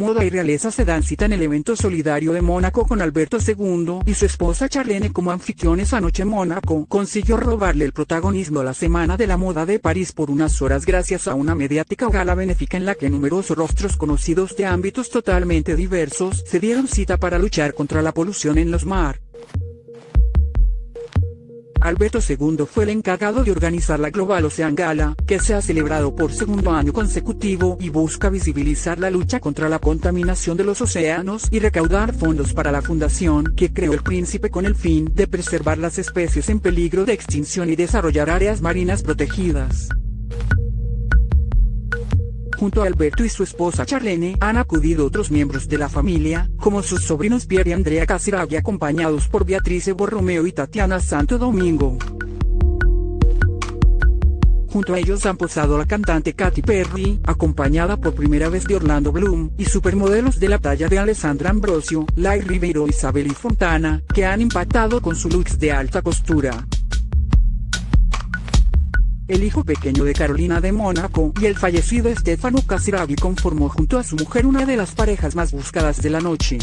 moda y realeza se dan cita en el evento solidario de Mónaco con Alberto II y su esposa Charlene como anfitriones anoche Mónaco consiguió robarle el protagonismo a la Semana de la Moda de París por unas horas gracias a una mediática gala benéfica en la que numerosos rostros conocidos de ámbitos totalmente diversos se dieron cita para luchar contra la polución en los mar. Alberto II fue el encargado de organizar la Global Ocean Gala, que se ha celebrado por segundo año consecutivo y busca visibilizar la lucha contra la contaminación de los océanos y recaudar fondos para la fundación que creó el príncipe con el fin de preservar las especies en peligro de extinción y desarrollar áreas marinas protegidas. Junto a Alberto y su esposa Charlene han acudido otros miembros de la familia, como sus sobrinos Pierre y Andrea Casiraghi acompañados por Beatrice Borromeo y Tatiana Santo Domingo. Junto a ellos han posado la cantante Katy Perry, acompañada por primera vez de Orlando Bloom, y supermodelos de la talla de Alessandra Ambrosio, Lai Ribeiro y Isabel Fontana, que han impactado con su looks de alta costura el hijo pequeño de Carolina de Mónaco y el fallecido Stefano Casiraghi conformó junto a su mujer una de las parejas más buscadas de la noche.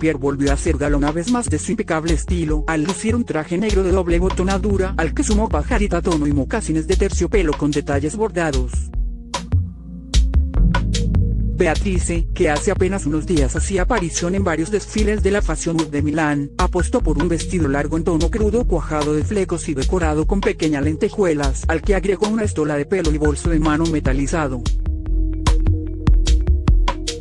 Pierre volvió a ser gala una vez más de su impecable estilo al lucir un traje negro de doble botonadura al que sumó pajarita tono y mocasines de terciopelo con detalles bordados. Beatrice, que hace apenas unos días hacía aparición en varios desfiles de la Fashion Week de Milán, apostó por un vestido largo en tono crudo cuajado de flecos y decorado con pequeñas lentejuelas, al que agregó una estola de pelo y bolso de mano metalizado.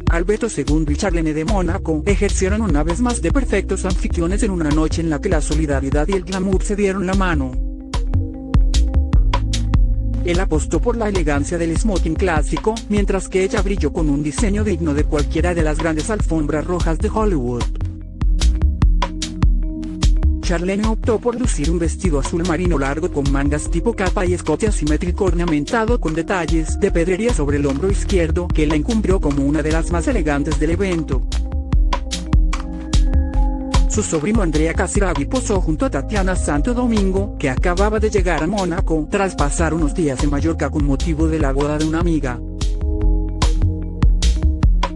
Alberto II y Charlene de Mónaco ejercieron una vez más de perfectos anfitriones en una noche en la que la solidaridad y el glamour se dieron la mano. Él apostó por la elegancia del smoking clásico, mientras que ella brilló con un diseño digno de cualquiera de las grandes alfombras rojas de Hollywood. Charlene optó por lucir un vestido azul marino largo con mangas tipo capa y escote asimétrico ornamentado con detalles de pedrería sobre el hombro izquierdo que la encumbrió como una de las más elegantes del evento. Su sobrino Andrea Casiraghi posó junto a Tatiana Santo Domingo, que acababa de llegar a Mónaco tras pasar unos días en Mallorca con motivo de la boda de una amiga.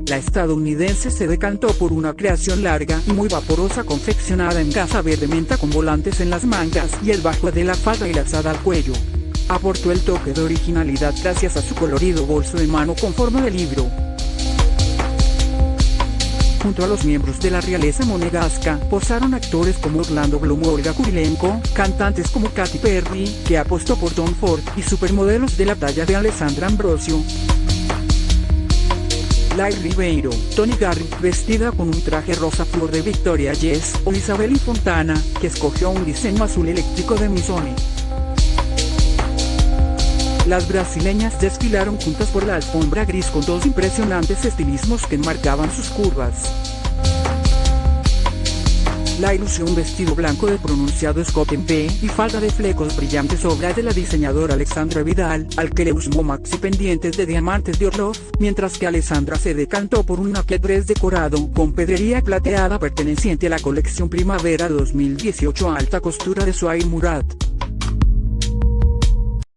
La estadounidense se decantó por una creación larga y muy vaporosa confeccionada en gasa verde menta con volantes en las mangas y el bajo de la falda y lazada al cuello. Aportó el toque de originalidad gracias a su colorido bolso de mano con forma de libro, Junto a los miembros de la realeza monegasca, posaron actores como Orlando Bloom o Olga Kurilenko, cantantes como Katy Perry, que apostó por Tom Ford, y supermodelos de la talla de Alessandra Ambrosio. Lai Ribeiro, Tony Garrick vestida con un traje rosa flor de Victoria Jess, o Isabel Fontana, que escogió un diseño azul eléctrico de Missoni. Las brasileñas desfilaron juntas por la alfombra gris con dos impresionantes estilismos que enmarcaban sus curvas. La ilusión vestido blanco de pronunciado escote en P y falda de flecos brillantes obra de la diseñadora Alexandra Vidal, al que le usó maxi pendientes de diamantes de Orlov, mientras que Alessandra se decantó por un dress decorado con pedrería plateada perteneciente a la colección Primavera 2018 alta costura de Suay Murat.